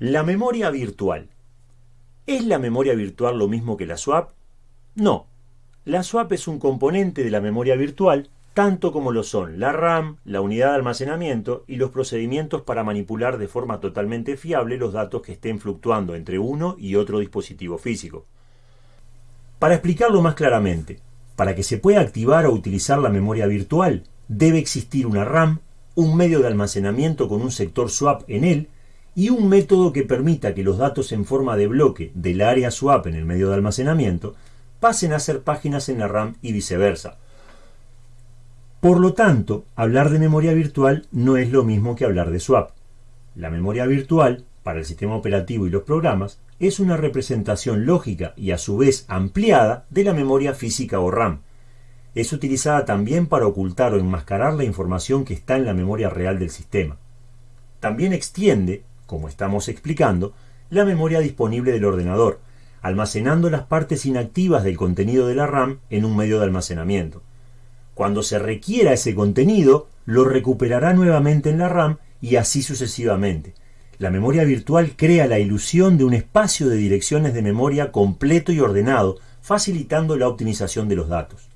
La memoria virtual. ¿Es la memoria virtual lo mismo que la swap? No. La swap es un componente de la memoria virtual, tanto como lo son la RAM, la unidad de almacenamiento y los procedimientos para manipular de forma totalmente fiable los datos que estén fluctuando entre uno y otro dispositivo físico. Para explicarlo más claramente, para que se pueda activar o utilizar la memoria virtual, debe existir una RAM, un medio de almacenamiento con un sector swap en él y un método que permita que los datos en forma de bloque del área swap en el medio de almacenamiento pasen a ser páginas en la RAM y viceversa. Por lo tanto, hablar de memoria virtual no es lo mismo que hablar de swap. La memoria virtual, para el sistema operativo y los programas, es una representación lógica y a su vez ampliada de la memoria física o RAM. Es utilizada también para ocultar o enmascarar la información que está en la memoria real del sistema. También extiende, como estamos explicando, la memoria disponible del ordenador, almacenando las partes inactivas del contenido de la RAM en un medio de almacenamiento. Cuando se requiera ese contenido, lo recuperará nuevamente en la RAM y así sucesivamente. La memoria virtual crea la ilusión de un espacio de direcciones de memoria completo y ordenado, facilitando la optimización de los datos.